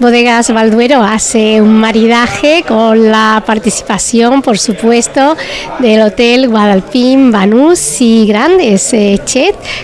Bodegas Valduero hace un maridaje con la participación, por supuesto, del Hotel Guadalpín, Banús y grandes eh,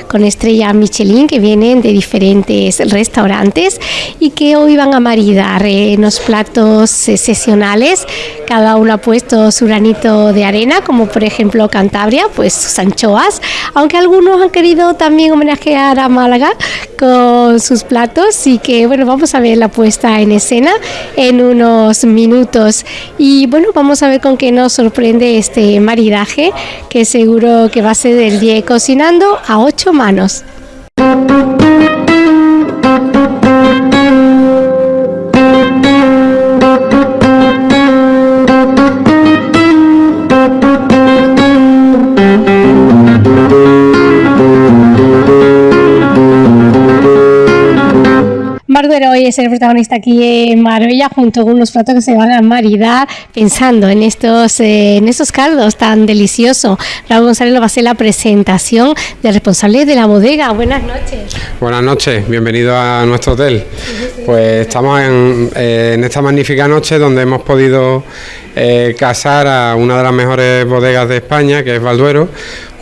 con estrella Michelin que vienen de diferentes restaurantes y que hoy van a maridar en los platos eh, sesionales. Cada uno ha puesto su granito de arena, como por ejemplo Cantabria, pues sus anchoas, aunque algunos han querido también homenajear a Málaga con sus platos y que bueno, vamos a ver la puesta en escena en unos minutos. Y bueno, vamos a ver con qué nos sorprende este maridaje, que seguro que va a ser del día cocinando a ocho manos. Hoy es el protagonista aquí en Marbella junto con unos platos que se van a maridar pensando en estos, eh, en estos caldos tan deliciosos. Raúl González lo va a hacer la presentación del responsable de la bodega. Buenas noches. Buenas noches, bienvenido a nuestro hotel. Pues estamos en, eh, en esta magnífica noche donde hemos podido eh, casar a una de las mejores bodegas de España, que es Valduero,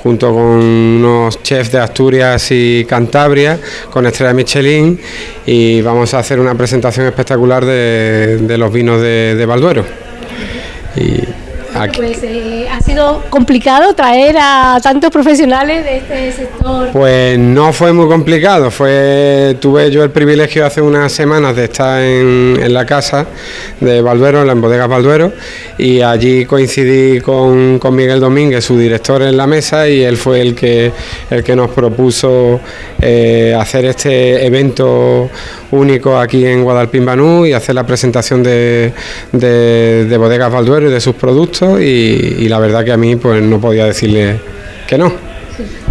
junto con unos chefs de Asturias y Cantabria, con estrella Michelin, y vamos a hacer una presentación espectacular de, los vinos de, de Balduero. Y aquí- Pues eh, ha sido complicado traer a tantos profesionales de este sector. Pues no fue muy complicado, fue tuve yo el privilegio hace unas semanas de estar en, en la casa de Balduero, en la bodega Balduero, y allí coincidí con, con Miguel Domínguez, su director en la mesa, y él fue el que, el que nos propuso eh, hacer este evento único aquí en Guadalpín Banú y hacer la presentación de, de, de bodegas Balduero y de sus productos, y, la verdad que a mí pues no podía decirle que no.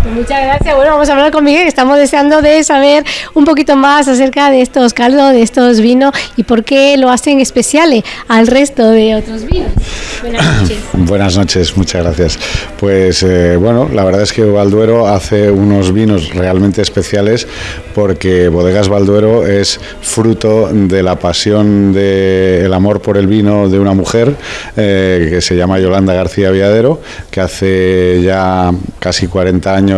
Pues muchas gracias. Bueno, vamos a hablar con Miguel. Estamos deseando de saber un poquito más acerca de estos caldos, de estos vinos y por qué lo hacen especiales al resto de otros vinos. Buenas noches. Buenas noches, muchas gracias. Pues eh, bueno, la verdad es que Balduero hace unos vinos realmente especiales porque Bodegas Balduero es fruto de la pasión del amor por el vino de una mujer eh, que se llama Yolanda García Viadero, que hace ya casi 40 años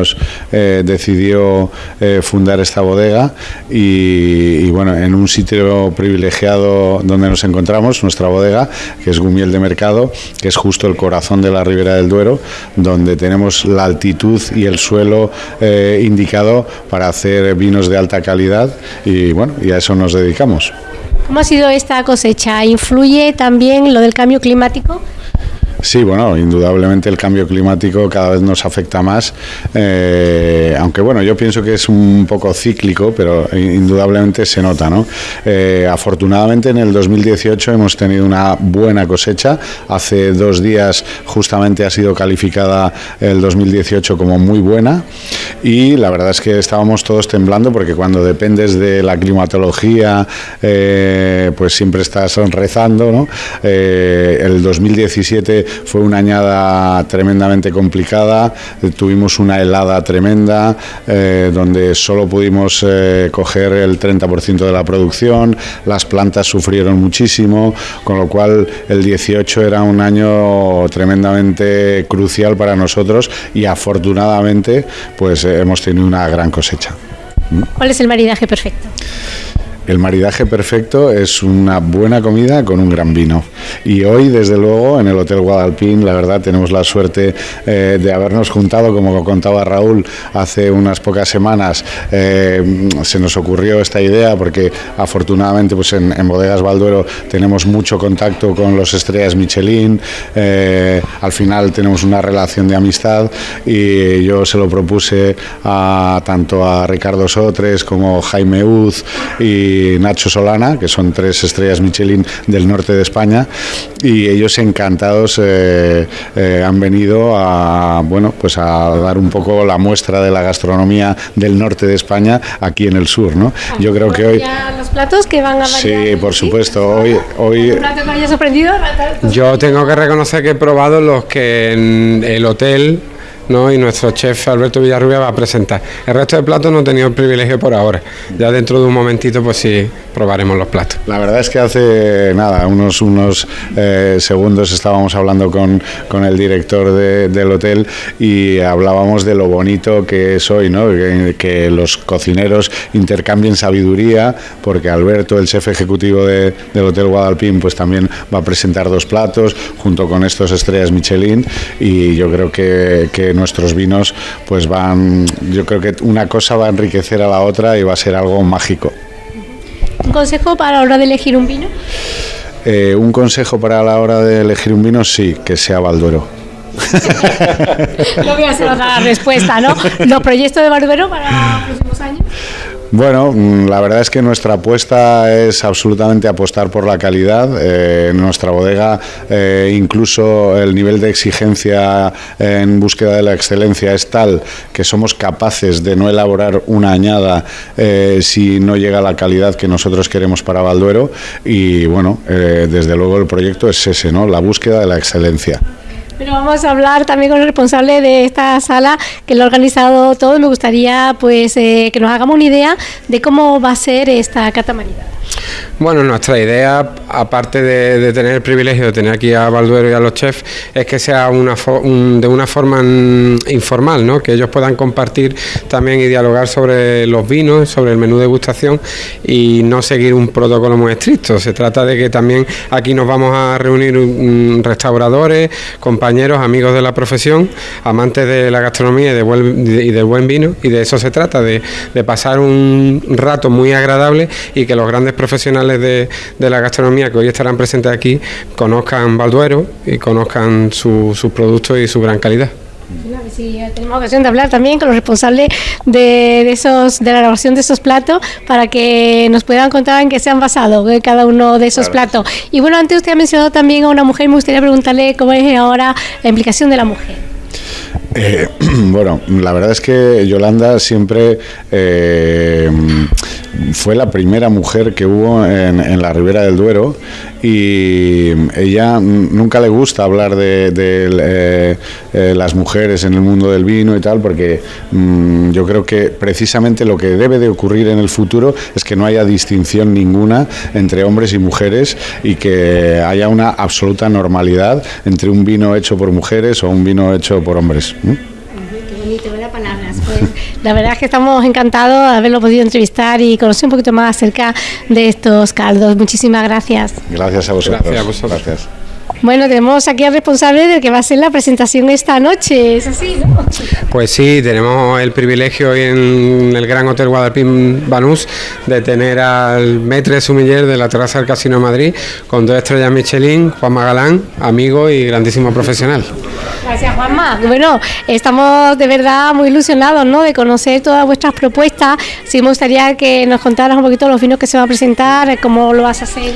eh, decidió eh, fundar esta bodega y, bueno, en un sitio privilegiado donde nos encontramos, nuestra bodega, que es Gumiel de Mercado, que es justo el corazón de la Ribera del Duero, donde tenemos la altitud y el suelo eh, indicado para hacer vinos de alta calidad y bueno, y a eso nos dedicamos. ¿Cómo ha sido esta cosecha? ¿Influye también lo del cambio climático? Sí, bueno, indudablemente el cambio climático cada vez nos afecta más, eh, aunque bueno, yo pienso que es un poco cíclico, pero indudablemente se nota, ¿no? Eh, afortunadamente en el 2018 hemos tenido una buena cosecha, hace dos días justamente ha sido calificada el 2018 como muy buena y la verdad es que estábamos todos temblando porque cuando dependes de la climatología, eh, pues siempre estás rezando, ¿no? El 2017 fue una añada tremendamente complicada, tuvimos una helada tremenda, eh, donde solo pudimos eh, coger el 30% de la producción, las plantas sufrieron muchísimo, con lo cual el 18 era un año tremendamente crucial para nosotros y afortunadamente pues eh, hemos tenido una gran cosecha. ¿Cuál es el maridaje perfecto? El maridaje perfecto es una buena comida con un gran vino. Y hoy, desde luego, en el Hotel Guadalpín, la verdad, tenemos la suerte eh, de habernos juntado, como contaba Raúl hace unas pocas semanas, eh, se nos ocurrió esta idea porque afortunadamente pues en, Bodegas Balduero tenemos mucho contacto con los estrellas Michelin, eh, al final tenemos una relación de amistad y yo se lo propuse a tanto a Ricardo Sotres como Jaime Uz y Nacho Solana, que son tres estrellas Michelin del norte de España, y ellos encantados eh, eh, han venido a bueno pues a dar un poco la muestra de la gastronomía del norte de España aquí en el sur, ¿no? Yo creo que hoy ¿Ya los platos que van a sí, por supuesto, hoy hoy ¿Un plato que haya sorprendido? Yo tengo que reconocer que he probado los que en el hotel ¿no? y nuestro chef Alberto Villarrubia va a presentar. El resto de platos no he tenido el privilegio por ahora. Ya dentro de un momentito, pues sí, probaremos los platos. La verdad es que hace nada, unos, unos eh, segundos estábamos hablando con, con el director del hotel y hablábamos de lo bonito que es hoy, ¿no? que, los cocineros intercambien sabiduría, porque Alberto, el chef ejecutivo del Hotel Guadalpín, pues también va a presentar dos platos junto con estos estrellas Michelin y yo creo que, que nuestros vinos pues van, yo creo que una cosa va a enriquecer a la otra y va a ser algo mágico. ¿Un consejo para la hora de elegir un vino? Eh, un consejo para la hora de elegir un vino, sí, que sea Balduero. no voy a hacer otra respuesta, ¿no? ¿Los proyectos de Balduero para los próximos? Bueno, mm, la verdad es que nuestra apuesta es absolutamente apostar por la calidad. Eh, en nuestra bodega, eh, incluso el nivel de exigencia en búsqueda de la excelencia es tal que somos capaces de no elaborar una añada eh, si no llega a la calidad que nosotros queremos para Balduero. Y bueno, desde luego el proyecto es ese, ¿no? La búsqueda de la excelencia. Pero vamos a hablar también con el responsable de esta sala que lo ha organizado todo. Me gustaría pues eh, que nos hagamos una idea de cómo va a ser esta catamarina. Bueno, nuestra idea, aparte de, tener el privilegio de tener aquí a Balduero y a los chefs, es que sea una de una forma informal, ¿no? que ellos puedan compartir también y dialogar sobre los vinos, sobre el menú de degustación y no seguir un protocolo muy estricto. Se trata de que también aquí nos vamos a reunir restauradores, compañeros, amigos de la profesión, amantes de la gastronomía y, de y del buen vino, y de eso se trata, de pasar un rato muy agradable y que los grandes profesionales de, la gastronomía que hoy estarán presentes aquí conozcan Balduero y conozcan sus productos y su gran calidad. Sí, tenemos ocasión de hablar también con los responsables de, esos, de la elaboración de esos platos para que nos puedan contar en qué se han basado eh, cada uno de esos platos. Y bueno, antes usted ha mencionado también a una mujer, me gustaría preguntarle cómo es ahora la implicación de la mujer. Eh, bueno, la verdad es que Yolanda siempre eh, fue la primera mujer que hubo en, la Ribera del Duero y ella nunca le gusta hablar de, eh, eh, las mujeres en el mundo del vino y tal, porque mm, yo creo que precisamente lo que debe de ocurrir en el futuro es que no haya distinción ninguna entre hombres y mujeres y que haya una absoluta normalidad entre un vino hecho por mujeres o un vino hecho por hombres. Pues, la verdad es que estamos encantados de haberlo podido entrevistar y conocer un poquito más acerca de estos caldos. Muchísimas gracias. Gracias a vosotros. Gracias. Bueno, tenemos aquí al responsable de que va a ser la presentación esta noche, ¿es así, no? Pues sí, tenemos el privilegio hoy en el Gran Hotel Guadalpín Banús de tener al Metre Sumiller de la terraza del Casino Madrid con dos estrellas Michelin, Juan Magalán, amigo y grandísimo profesional. Gracias, Juanma. Bueno, estamos de verdad muy ilusionados ¿no? de conocer todas vuestras propuestas. Sí me gustaría que nos contaras un poquito los vinos que se van a presentar, cómo lo vas a hacer.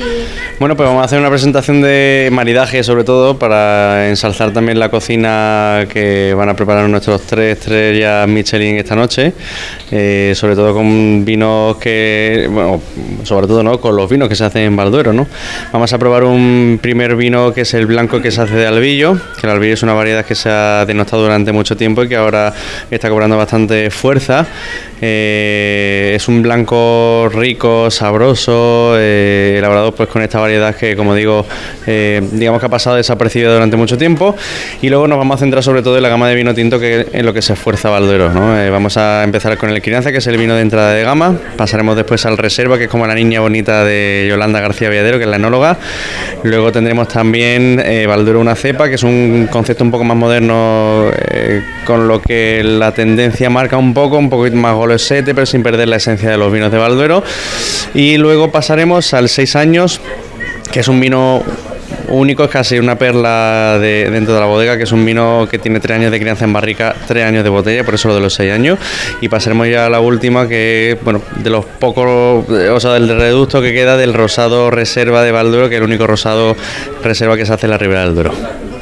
Bueno, pues vamos a hacer una presentación de maridaje sobre todo para ensalzar también la cocina que van a preparar nuestros tres estrellas Michelin esta noche, eh, sobre todo con vinos que, bueno, sobre todo ¿no? con los vinos que se hacen en Balduero. ¿no? Vamos a probar un primer vino que es el blanco que se hace de albillo, que el albillo es una variedad que se ha denostado durante mucho tiempo y que ahora está cobrando bastante fuerza. Eh, es un blanco rico, sabroso, eh, elaborado pues con esta variedad que, como digo, digamos que ha pasado desapercibida durante mucho tiempo. Y luego nos vamos a centrar sobre todo en la gama de vino tinto, que en lo que se esfuerza Valdero. ¿no? Eh, vamos a empezar con el Crianza, que es el vino de entrada de gama. Pasaremos después al Reserva, que es como la niña bonita de Yolanda García Villadero, que es la enóloga. Luego tendremos también eh, Valdero una cepa, que es un concepto un poco más moderno, eh, con lo que la tendencia marca un poco, un poquito más golosete, pero sin perder la esencia de los vinos de Valdero. Y luego pasaremos al 6 años que es un vino único, es casi una perla de, dentro de la bodega, que es un vino que tiene tres años de crianza en barrica, tres años de botella, por eso lo de los seis años. Y pasaremos ya a la última, que bueno, de los pocos, o sea, del reducto que queda del rosado reserva de Valduro, que es el único rosado reserva que se hace en la Ribera del Duero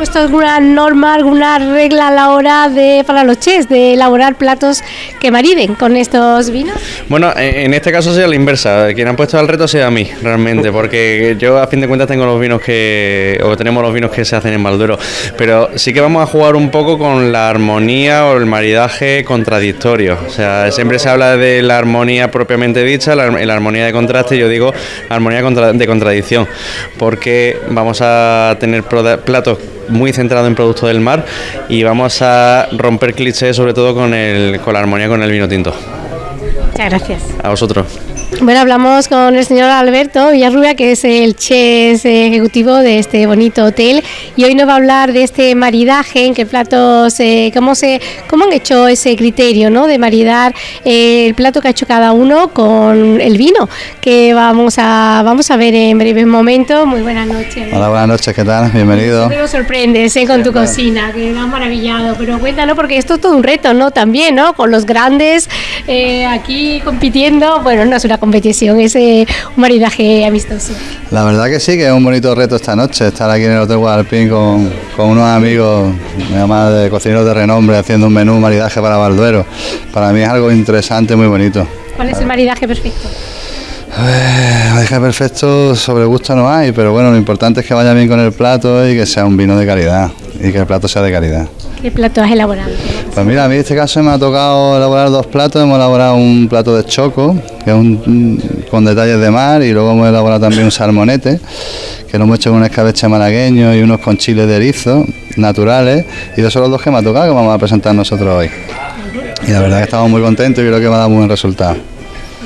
puesto alguna norma, alguna regla a la hora de, para los chefs, de elaborar platos que mariden con estos vinos? Bueno, en este caso sería la inversa. Quien ha puesto el reto sea a mí, realmente, porque yo a fin de cuentas tengo los vinos que, o tenemos los vinos que se hacen en Malduro, pero sí que vamos a jugar un poco con la armonía o el maridaje contradictorio. O sea, siempre se habla de la armonía propiamente dicha, la, la armonía de contraste, yo digo armonía de contradicción, porque vamos a tener platos muy centrados en productos del mar y vamos a romper clichés sobre todo con, el, con la armonía con el vino tinto. Muchas gracias. A vosotros. Bueno, hablamos con el señor Alberto Villarrubia, que es el chef ejecutivo de este bonito hotel, y hoy nos va a hablar de este maridaje, en qué platos, eh, cómo, se, cómo han hecho ese criterio ¿no? de maridar eh, el plato que ha hecho cada uno con el vino, que vamos a, vamos a ver en breves momentos. Muy buenas noches. Hola, buenas noches, ¿qué tal? Bienvenido. Me sorprendes ¿eh? con tu cocina, que me ha maravillado, pero cuéntanos, porque esto es todo un reto, ¿no? También, ¿no? Con los grandes aquí compitiendo, bueno, no es una competición, es un maridaje amistoso. La verdad que sí, que es un bonito reto esta noche, estar aquí en el Hotel Guadalpín con, con unos amigos, además de cocineros de renombre, haciendo un menú maridaje para Balduero. Para mí es algo interesante, muy bonito. ¿Cuál es el maridaje perfecto? Eh, maridaje perfecto sobre gusto no hay, pero bueno, lo importante es que vaya bien con el plato y que sea un vino de calidad y que el plato sea de calidad. ¿Qué plato has elaborado? Pues mira, a mí en este caso me ha tocado elaborar dos platos. Hemos elaborado un plato de choco, que es un, con detalles de mar, y luego hemos elaborado también un salmonete, que lo hemos hecho con un escabeche malagueño y unos con chiles de erizo naturales. Y esos son los dos que me ha tocado que vamos a presentar nosotros hoy. Y la verdad que estamos muy contentos y creo que va a dar muy buen resultado.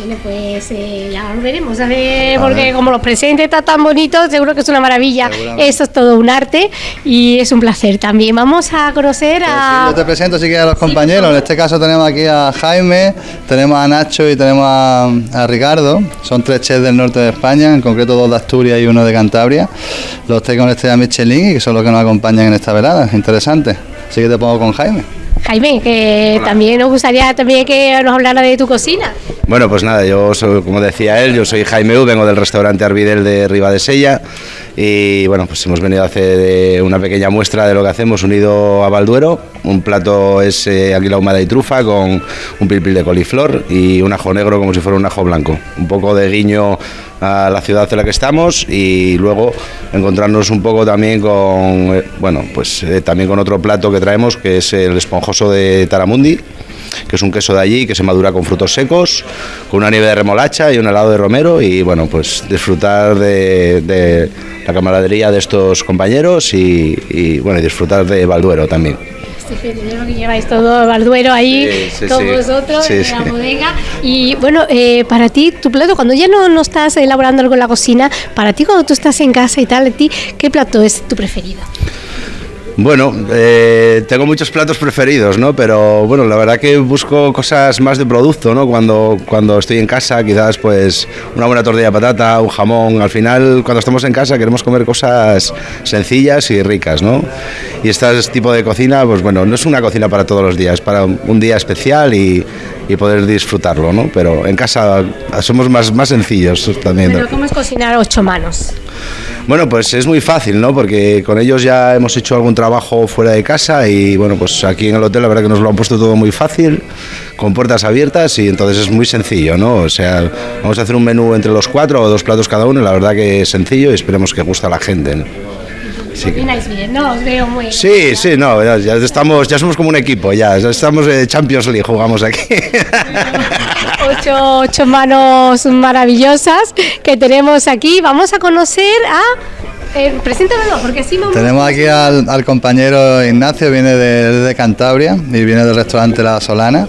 Bueno, pues eh, ya lo veremos, a ver, porque como los presentes están tan bonitos, seguro que es una maravilla. Eso es todo un arte y es un placer también. Vamos a conocer pues a... yo te presento si quieres a los compañeros. en este caso tenemos aquí a Jaime, tenemos a Nacho y tenemos a, Ricardo. Son tres chefs del norte de España, en concreto dos de Asturias y uno de Cantabria. Los tres con estrella Michelin y que son los que nos acompañan en esta velada. Interesante. Así que te pongo con Jaime. Jaime, que también nos gustaría también que nos hablara de tu cocina. Bueno, pues nada, yo soy, como decía él, yo soy Jaime U, vengo del restaurante Arvidel de Riva de Sella y bueno, pues hemos venido a hacer una pequeña muestra de lo que hacemos unido a Balduero. Un plato es eh, aquí la humada y trufa con un pilpil de coliflor y un ajo negro como si fuera un ajo blanco. Un poco de guiño a la ciudad en la que estamos y luego encontrarnos un poco también con, eh, bueno, pues eh, también con otro plato que traemos que es el esponjoso de Taramundi que es un queso de allí que se madura con frutos secos, con una nieve de remolacha y un helado de romero y bueno, pues disfrutar de, la camaradería de estos compañeros y, bueno, y disfrutar de Balduero también. Estupendo, que lleváis todo Balduero ahí con vosotros en la bodega. Y bueno, eh, para ti, tu plato, cuando ya no, no estás elaborando algo en la cocina, para ti cuando tú estás en casa y tal, ti, ¿qué plato es tu preferido? Bueno, eh, tengo muchos platos preferidos, ¿no? Pero bueno, la verdad que busco cosas más de producto, ¿no? Cuando, cuando estoy en casa, quizás pues una buena tortilla de patata, un jamón. Al final, cuando estamos en casa queremos comer cosas sencillas y ricas, ¿no? Y este tipo de cocina, pues bueno, no es una cocina para todos los días, para un día especial y, y poder disfrutarlo, ¿no? Pero en casa somos más, más sencillos también. ¿Pero cómo es cocinar ocho manos? Bueno, pues es muy fácil, ¿no? Porque con ellos ya hemos hecho algún trabajo fuera de casa y bueno, pues aquí en el hotel la verdad que nos lo han puesto todo muy fácil, con puertas abiertas y entonces es muy sencillo, ¿no? O sea, vamos a hacer un menú entre los cuatro o dos platos cada uno y la verdad que es sencillo y esperemos que guste a la gente. ¿no? Sí, bien, ¿no? Os veo muy Sí, sí, no, ya, estamos, ya somos como un equipo, ya, estamos de Champions League, jugamos aquí. Ocho, ocho manos maravillosas que tenemos aquí. Vamos a conocer a eh, preséntamelo, porque así me Tenemos aquí al, compañero Ignacio, viene de, de, Cantabria y viene del restaurante La Solana.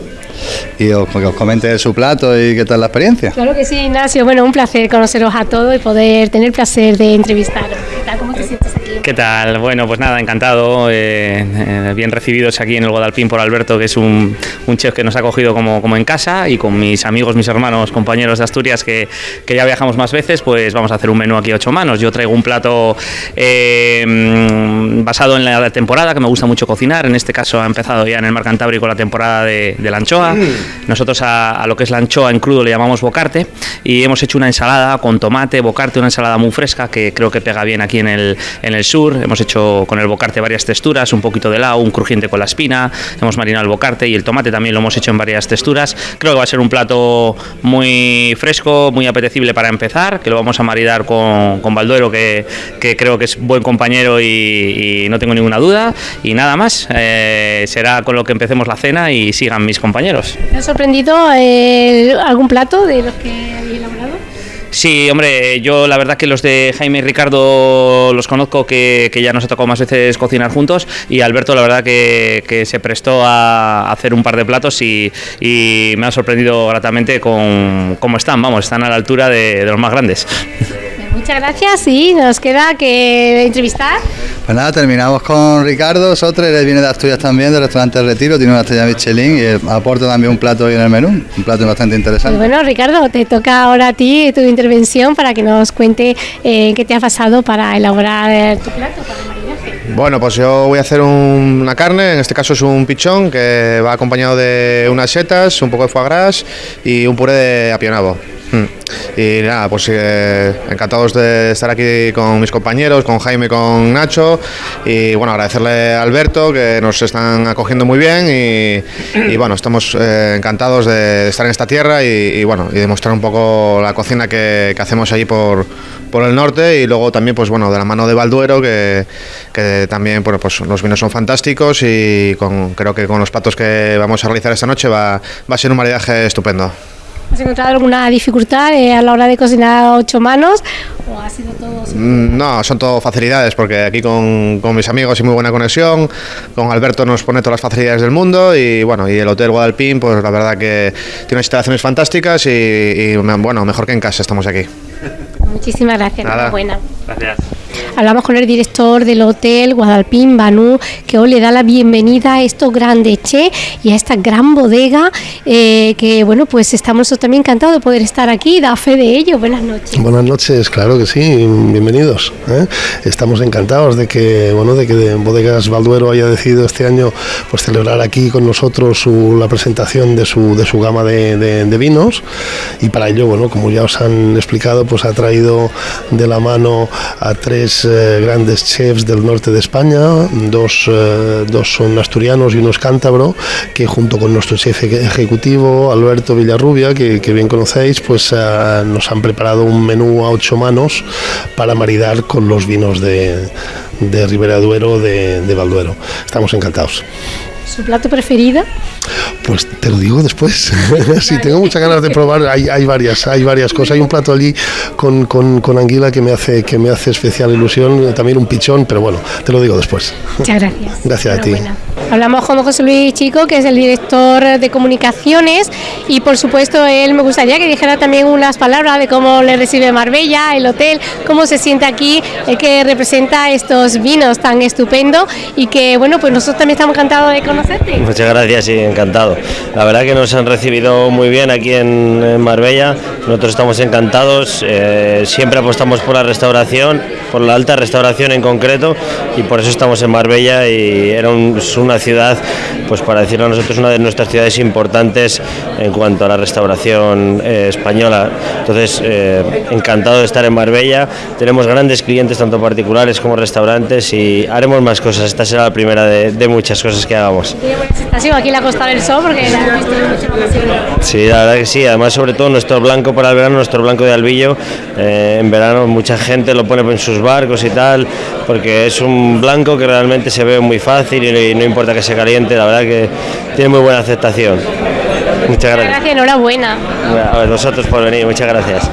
Y os, que os comente su plato y qué tal la experiencia. Claro que sí, Ignacio. Bueno, un placer conoceros a todos y poder tener el placer de entrevistaros. ¿Qué tal? ¿Cómo te sientes? ¿Qué tal? Bueno, pues nada, encantado, eh, eh, bien recibidos aquí en el Guadalpín por Alberto, que es un, chef que nos ha acogido como, como, en casa, y con mis amigos, mis hermanos, compañeros de Asturias, que, ya viajamos más veces, pues vamos a hacer un menú aquí a ocho manos. Yo traigo un plato eh, basado en la temporada, que me gusta mucho cocinar, en este caso ha empezado ya en el Mar Cantábrico la temporada de, la anchoa. Mm. Nosotros a, lo que es la anchoa en crudo le llamamos bocarte, y hemos hecho una ensalada con tomate, bocarte, una ensalada muy fresca, que creo que pega bien aquí en el, en el sur sur, hemos hecho con el bocarte varias texturas, un poquito de lao, un crujiente con la espina, hemos marinado el bocarte y el tomate también lo hemos hecho en varias texturas. Creo que va a ser un plato muy fresco, muy apetecible para empezar, que lo vamos a maridar con, con Balduero, que, que creo que es buen compañero y, y no tengo ninguna duda. Y nada más, eh, será con lo que empecemos la cena y sigan mis compañeros. ¿Te ha sorprendido eh, algún plato de los que habéis elaborado? Sí, hombre, yo la verdad que los de Jaime y Ricardo los conozco, que, ya nos ha tocado más veces cocinar juntos, y Alberto la verdad que, se prestó a hacer un par de platos y, me ha sorprendido gratamente con cómo están, vamos, están a la altura de los más grandes. Muchas gracias y nos queda que entrevistar. Pues nada, terminamos con Ricardo Sotre, él viene de Asturias también, del restaurante El Retiro, tiene una estrella Michelin y aporta también un plato hoy en el menú, un plato bastante Y interesante. bueno, Ricardo, te toca ahora a ti tu intervención para que nos cuente eh, qué te ha pasado para elaborar tu plato, para el maridaje. Bueno, pues yo voy a hacer un- una carne, en este caso es un pichón que va acompañado de unas setas, un poco de foie gras y un puré de apionado. Mm. Y nada, pues eh, encantados de estar aquí con mis compañeros, con Jaime con Nacho. Y bueno, agradecerle a Alberto que nos están acogiendo muy bien. Y, bueno, estamos eh, encantados de estar en esta tierra y, bueno, y demostrar un poco la cocina que, hacemos allí por, por el norte. Y luego también, pues bueno, de la mano de Balduero, que, que también, bueno, pues los vinos son fantásticos. Y con, creo que con los platos que vamos a realizar esta noche va, va a ser un maridaje estupendo. ¿Has encontrado alguna dificultad eh, a la hora de cocinar a ocho manos o ha sido todo Mm, No, son todo facilidades, porque aquí con, con mis amigos y muy buena conexión, con Alberto nos pone todas las facilidades del mundo y bueno, y el Hotel Guadalpín, pues la verdad que tiene unas instalaciones fantásticas y, y, bueno, mejor que en casa estamos aquí. Muchísimas gracias, Nada. enhorabuena. Gracias. Hablamos con el director del hotel Guadalpín, Banú, que hoy le da la bienvenida a estos grandes che y a esta gran bodega, eh, que bueno, pues estamos también encantados de poder estar aquí, da fe de ello. Buenas noches. Buenas noches, claro que sí, bienvenidos. ¿eh? Estamos encantados de que, bueno, de que Bodegas Balduero haya decidido este año pues celebrar aquí con nosotros su- la presentación de su, de su gama de vinos y para ello, bueno, como ya os han explicado, pues ha traído de la mano a tres eh, grandes chefs del norte de España, dos, eh, dos son asturianos y uno es cántabro, que junto con nuestro chef eje- ejecutivo, Alberto Villarrubia, que, bien conocéis, pues eh, nos han preparado un menú a ocho manos para maridar con los vinos de, de Ribera Duero, de, de Balduero. Estamos encantados. ¿Su plato preferido? Pues te lo digo después. sí, tengo muchas ganas de probar. Hay, hay varias, hay varias cosas. Hay un plato allí con, con, con anguila que me hace que me hace especial ilusión. También un pichón, pero bueno, te lo digo después. Muchas gracias. Gracias a ti. Hablamos con José Luis Chico, que es el director de comunicaciones, y por supuesto él me gustaría que dijera también unas palabras de cómo le recibe Marbella, el hotel, cómo se siente aquí, el que representa estos vinos tan estupendos y que bueno, pues nosotros también estamos encantados de Muchas gracias y encantado. La verdad que nos han recibido muy bien aquí en, Marbella. Nosotros estamos encantados. eh, siempre apostamos por la restauración, por la alta restauración en concreto, y por eso estamos en Marbella. Y era una ciudad, pues para decirlo a nosotros, una de nuestras ciudades importantes en cuanto a la restauración eh, española. Entonces, eh, encantado de estar en Marbella. Tenemos grandes clientes, tanto particulares como restaurantes, y haremos más cosas. Esta será la primera de muchas cosas que hagamos. Tiene buena aceptación aquí en la Costa del Sol porque la hemos visto. Sí, la verdad que sí. Además, sobre todo nuestro blanco para el verano, nuestro blanco de albillo. eh, en verano mucha gente lo pone en sus barcos y tal, porque es un blanco que realmente se ve muy fácil y, no importa que se caliente. La verdad que tiene muy buena aceptación. Muchas Muchas gracias. gracias, enhorabuena. A vosotros por venir. Muchas gracias.